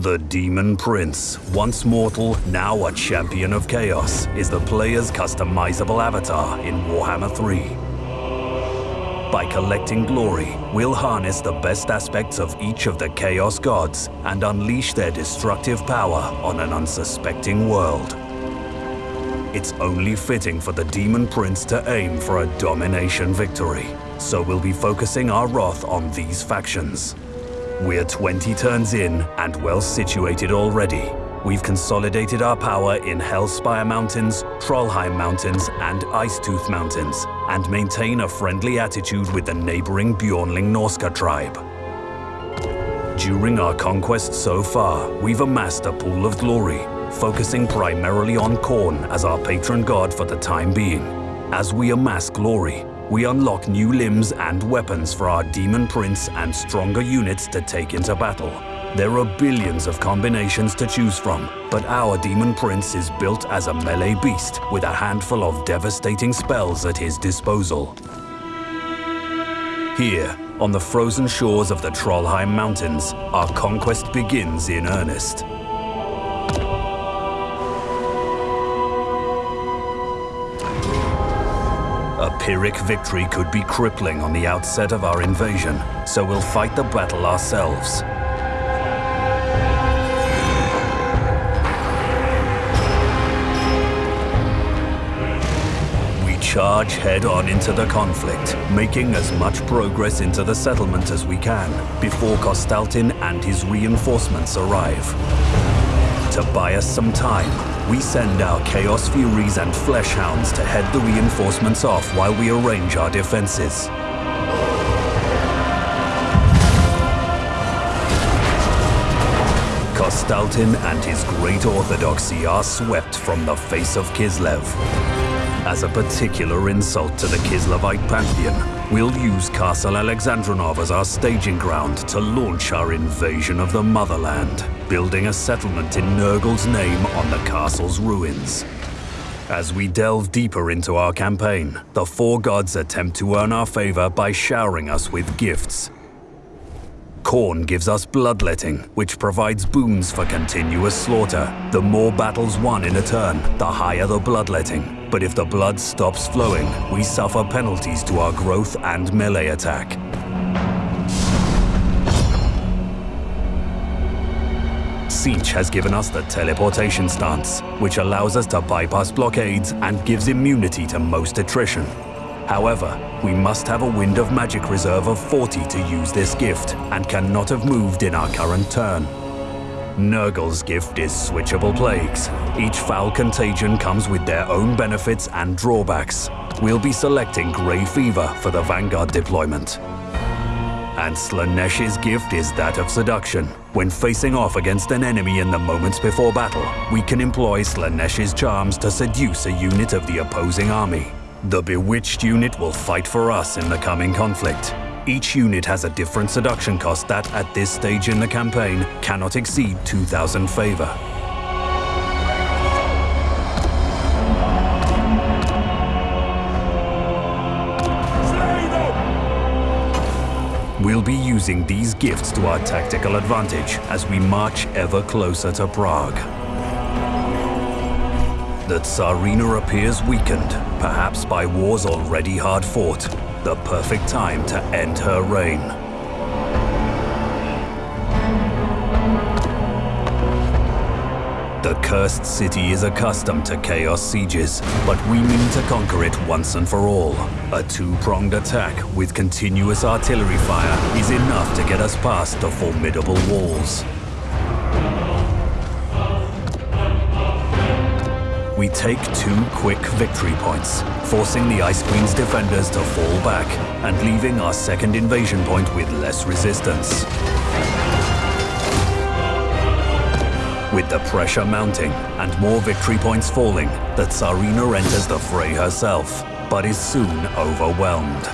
The Demon Prince, once mortal, now a champion of chaos, is the player's customizable avatar in Warhammer 3. By collecting glory, we'll harness the best aspects of each of the Chaos Gods and unleash their destructive power on an unsuspecting world. It's only fitting for the Demon Prince to aim for a domination victory, so we'll be focusing our wrath on these factions. We're 20 turns in and well situated already, We've consolidated our power in Hellspire Mountains, Trollheim Mountains, and Icetooth Mountains, and maintain a friendly attitude with the neighboring Bjornling Norsca tribe. During our conquest so far, we've amassed a pool of glory, focusing primarily on Khorne as our patron god for the time being. As we amass glory, we unlock new limbs and weapons for our Demon Prince and stronger units to take into battle. There are billions of combinations to choose from, but our Demon Prince is built as a melee beast with a handful of devastating spells at his disposal. Here, on the frozen shores of the Trollheim Mountains, our conquest begins in earnest. A Pyrrhic victory could be crippling on the outset of our invasion, so we'll fight the battle ourselves. We charge head-on into the conflict, making as much progress into the settlement as we can before Kostaltin and his reinforcements arrive. To buy us some time, we send our Chaos Furies and Flesh Hounds to head the reinforcements off while we arrange our defenses. Kostaltin and his great orthodoxy are swept from the face of Kislev. As a particular insult to the Kislevite pantheon, we'll use Castle Alexandranov as our staging ground to launch our invasion of the motherland, building a settlement in Nurgle's name on the castle's ruins. As we delve deeper into our campaign, the four gods attempt to earn our favor by showering us with gifts, Khorne gives us bloodletting, which provides boons for continuous slaughter. The more battles won in a turn, the higher the bloodletting. But if the blood stops flowing, we suffer penalties to our growth and melee attack. Tzeentch has given us the teleportation stance, which allows us to bypass blockades and gives immunity to most attrition. However, we must have a Wind of Magic reserve of 40 to use this gift, and cannot have moved in our current turn. Nurgle's gift is Switchable Plagues. Each foul contagion comes with their own benefits and drawbacks. We'll be selecting Grey Fever for the Vanguard deployment. And Slaanesh's gift is that of seduction. When facing off against an enemy in the moments before battle, we can employ Slaanesh's charms to seduce a unit of the opposing army. The Bewitched unit will fight for us in the coming conflict. Each unit has a different seduction cost that, at this stage in the campaign, cannot exceed 2,000 favor. We'll be using these gifts to our tactical advantage as we march ever closer to Praag. The Tsarina appears weakened, perhaps by wars already hard fought. The perfect time to end her reign. Cursed city is accustomed to chaos sieges, but we mean to conquer it once and for all. A two-pronged attack with continuous artillery fire is enough to get us past the formidable walls. We take two quick victory points, forcing the Ice Queen's defenders to fall back and leaving our second invasion point with less resistance. With the pressure mounting and more victory points falling, the Tsarina enters the fray herself, but is soon overwhelmed.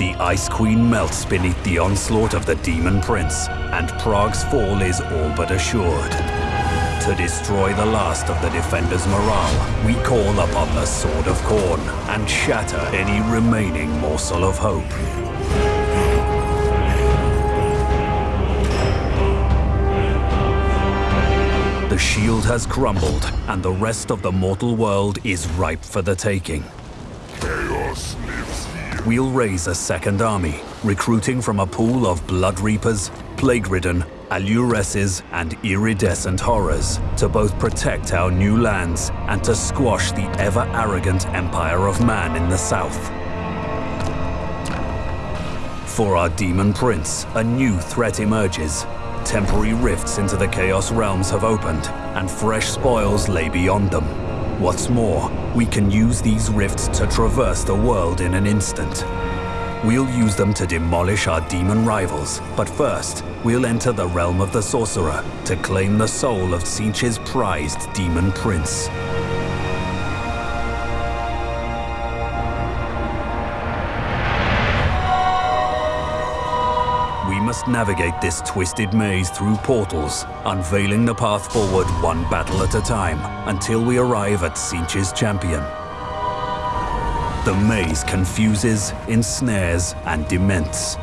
The Ice Queen melts beneath the onslaught of the Demon Prince, and Praag's fall is all but assured. To destroy the last of the Defender's morale, we call upon the Sword of Khorne and shatter any remaining morsel of hope. The shield has crumbled, and the rest of the mortal world is ripe for the taking. Chaos lives here. We'll raise a second army, recruiting from a pool of Blood Reapers, Plague-ridden, Alluresses, and Iridescent Horrors to both protect our new lands and to squash the ever-arrogant Empire of Man in the south. For our Demon Prince, a new threat emerges. Temporary rifts into the Chaos Realms have opened, and fresh spoils lay beyond them. What's more, we can use these rifts to traverse the world in an instant. We'll use them to demolish our demon rivals, but first, we'll enter the realm of the Sorcerer to claim the soul of Tzeentch's prized Demon Prince. We must navigate this twisted maze through portals, unveiling the path forward one battle at a time, until we arrive at Tzeentch's champion. The maze confuses, ensnares, and dements.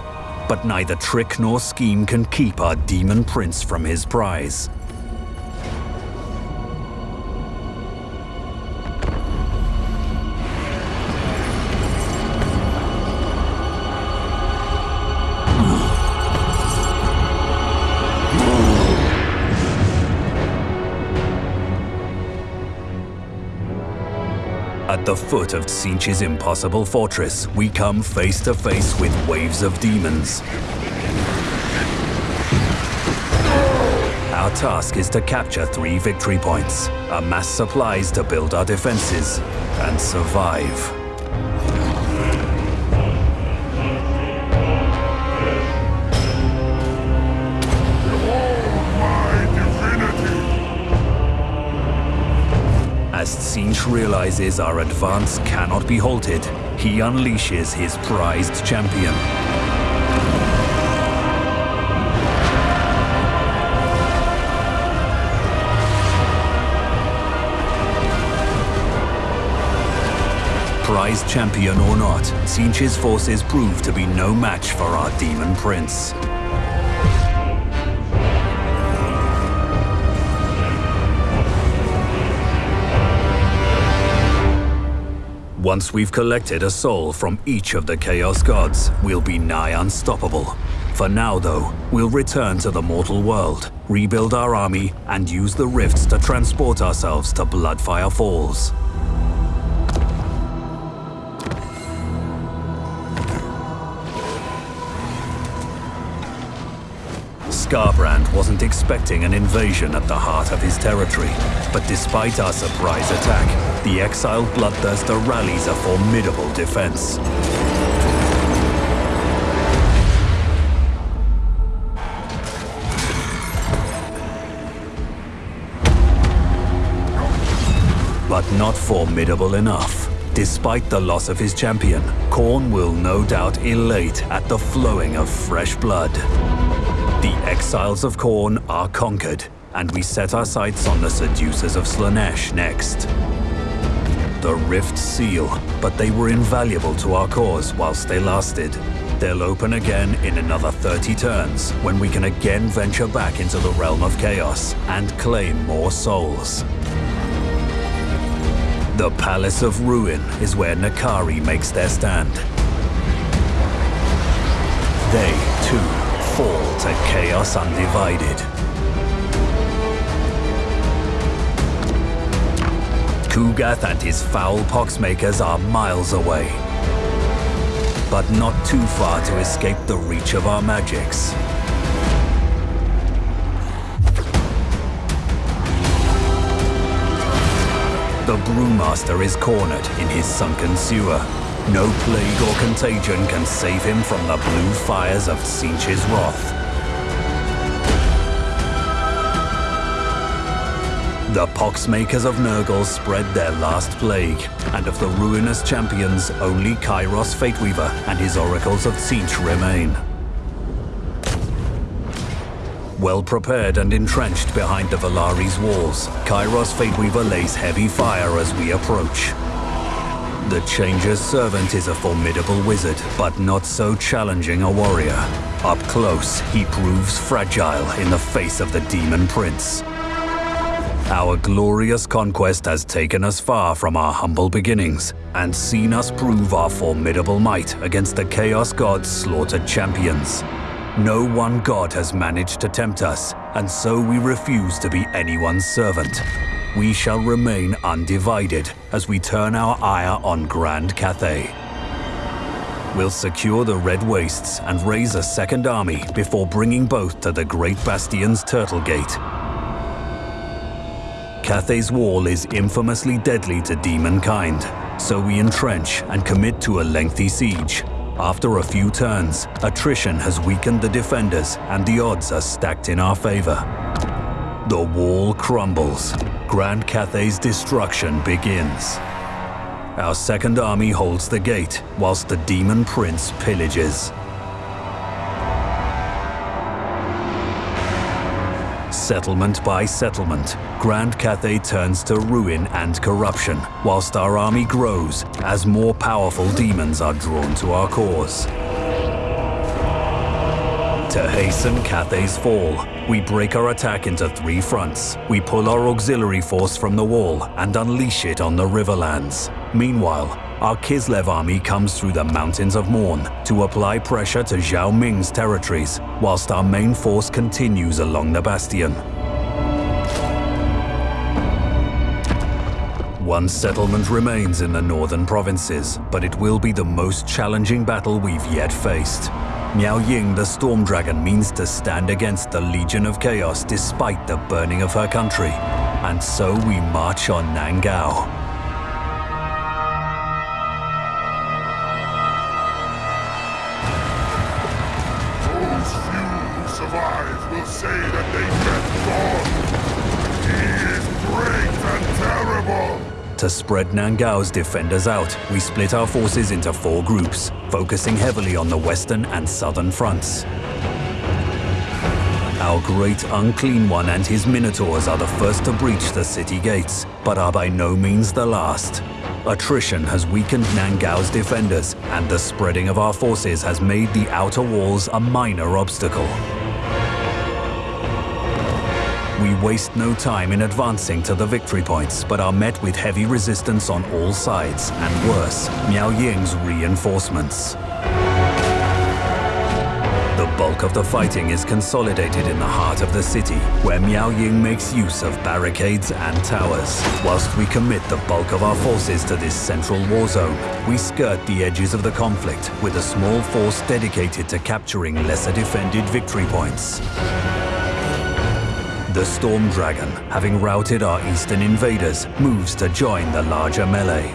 But neither trick nor scheme can keep our demon prince from his prize. At the foot of Tzeentch's impossible fortress, we come face to face with waves of demons. Our task is to capture three victory points, amass supplies to build our defenses, and survive. Tzeentch realizes our advance cannot be halted, he unleashes his prized champion. Prized champion or not, Tzeentch's forces prove to be no match for our demon prince. Once we've collected a soul from each of the Chaos Gods, we'll be nigh unstoppable. For now, though, we'll return to the mortal world, rebuild our army, and use the rifts to transport ourselves to Bloodfire Falls. Scarbrand wasn't expecting an invasion at the heart of his territory, but despite our surprise attack, the exiled Bloodthirster rallies a formidable defense. But not formidable enough. Despite the loss of his champion, Khorne will no doubt elate at the flowing of fresh blood. The exiles of Khorne are conquered, and we set our sights on the seducers of Slaanesh next. The Rift seal, but they were invaluable to our cause whilst they lasted. They'll open again in another 30 turns, when we can again venture back into the realm of chaos and claim more souls. The Palace of Ruin is where N'Kari makes their stand. They, too, fall to Chaos Undivided. Ku'gath and his foul poxmakers are miles away. But not too far to escape the reach of our magics. The Brewmaster is cornered in his sunken sewer. No plague or contagion can save him from the blue fires of Tzeentch's wrath. The poxmakers of Nurgle spread their last plague, and of the ruinous champions, only Kairos Fateweaver and his oracles of Tzeentch remain. Well prepared and entrenched behind the Valaris walls, Kairos Fateweaver lays heavy fire as we approach. The Changer's servant is a formidable wizard, but not so challenging a warrior. Up close, he proves fragile in the face of the Demon Prince. Our glorious conquest has taken us far from our humble beginnings and seen us prove our formidable might against the Chaos God's slaughtered champions. No one god has managed to tempt us, and so we refuse to be anyone's servant. We shall remain undivided as we turn our ire on Grand Cathay. We'll secure the Red Wastes and raise a second army before bringing both to the Great Bastion's Turtle Gate. Cathay's wall is infamously deadly to demonkind, so we entrench and commit to a lengthy siege. After a few turns, attrition has weakened the defenders and the odds are stacked in our favor. The wall crumbles. Grand Cathay's destruction begins. Our second army holds the gate, whilst the Demon Prince pillages. Settlement by settlement, Grand Cathay turns to ruin and corruption, whilst our army grows as more powerful demons are drawn to our cause. To hasten Cathay's fall, we break our attack into three fronts. We pull our auxiliary force from the wall and unleash it on the Riverlands. Meanwhile, our Kislev army comes through the Mountains of Mourn to apply pressure to Zhao Ming's territories, whilst our main force continues along the bastion. One settlement remains in the northern provinces, but it will be the most challenging battle we've yet faced. Miao Ying the Storm Dragon means to stand against the Legion of Chaos despite the burning of her country. And so we march on Nan-Gau. To spread Nan-Gau's defenders out, we split our forces into four groups, focusing heavily on the western and southern fronts. Our great Unclean One and his Minotaurs are the first to breach the city gates, but are by no means the last. Attrition has weakened Nan-Gau's defenders, and the spreading of our forces has made the outer walls a minor obstacle. We waste no time in advancing to the victory points, but are met with heavy resistance on all sides, and worse, Miao Ying's reinforcements. The bulk of the fighting is consolidated in the heart of the city, where Miao Ying makes use of barricades and towers. Whilst we commit the bulk of our forces to this central war zone, we skirt the edges of the conflict with a small force dedicated to capturing lesser defended victory points. The Storm Dragon, having routed our eastern invaders, moves to join the larger melee.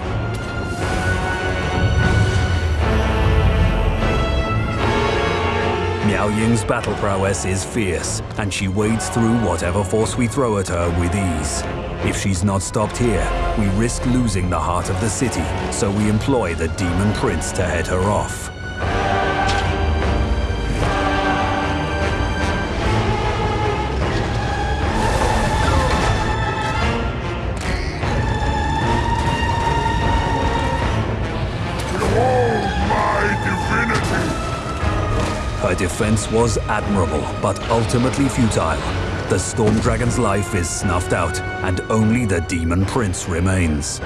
Miao Ying's battle prowess is fierce, and she wades through whatever force we throw at her with ease. If she's not stopped here, we risk losing the heart of the city, so we employ the Demon Prince to head her off. Defense was admirable, but ultimately futile. The Storm Dragon's life is snuffed out, and only the Demon Prince remains.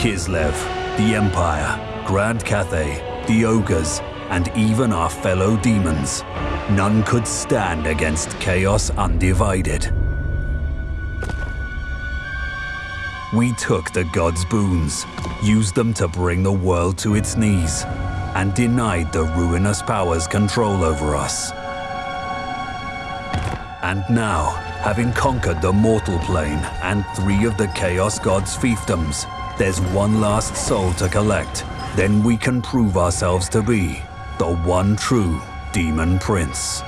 Kislev, the Empire, Grand Cathay, the Ogres, and even our fellow demons. None could stand against Chaos Undivided. We took the gods' boons, used them to bring the world to its knees, and denied the ruinous powers control over us. And now, having conquered the mortal plane and three of the Chaos Gods' fiefdoms, there's one last soul to collect. Then we can prove ourselves to be the one true Demon Prince.